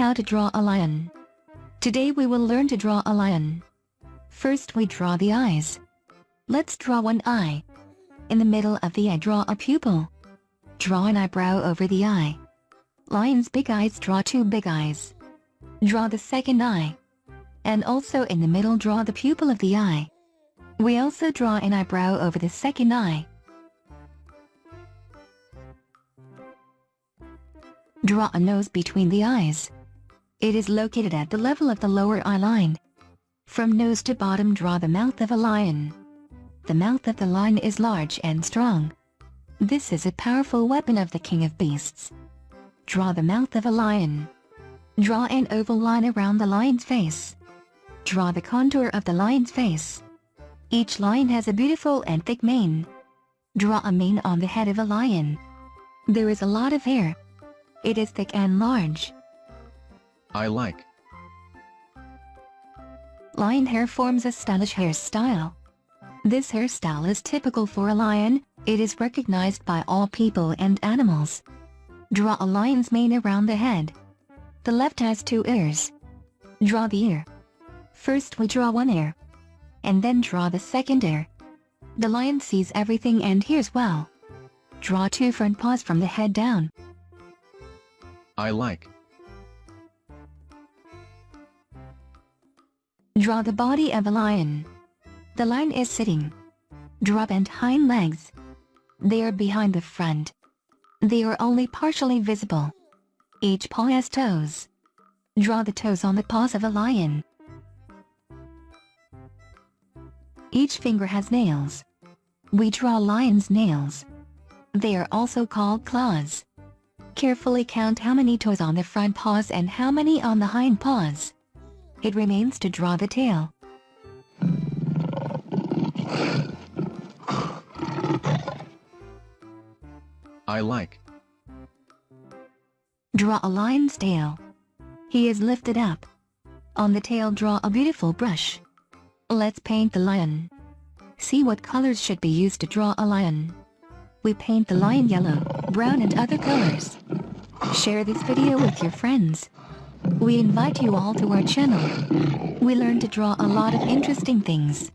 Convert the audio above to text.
How to draw a lion. Today we will learn to draw a lion. First we draw the eyes. Let's draw one eye. In the middle of the eye draw a pupil. Draw an eyebrow over the eye. Lion's big eyes draw two big eyes. Draw the second eye. And also in the middle draw the pupil of the eye. We also draw an eyebrow over the second eye. Draw a nose between the eyes. It is located at the level of the lower eye line. From nose to bottom draw the mouth of a lion. The mouth of the lion is large and strong. This is a powerful weapon of the king of beasts. Draw the mouth of a lion. Draw an oval line around the lion's face. Draw the contour of the lion's face. Each lion has a beautiful and thick mane. Draw a mane on the head of a lion. There is a lot of hair. It is thick and large. I like. Lion hair forms a stylish hairstyle. This hairstyle is typical for a lion, it is recognized by all people and animals. Draw a lion's mane around the head. The left has two ears. Draw the ear. First we draw one ear. And then draw the second ear. The lion sees everything and hears well. Draw two front paws from the head down. I like. Draw the body of a lion. The lion is sitting. Draw bent hind legs. They are behind the front. They are only partially visible. Each paw has toes. Draw the toes on the paws of a lion. Each finger has nails. We draw lion's nails. They are also called claws. Carefully count how many toes on the front paws and how many on the hind paws. It remains to draw the tail. I like. Draw a lion's tail. He is lifted up. On the tail draw a beautiful brush. Let's paint the lion. See what colors should be used to draw a lion. We paint the lion yellow, brown and other colors. Share this video with your friends. We invite you all to our channel. We learn to draw a lot of interesting things.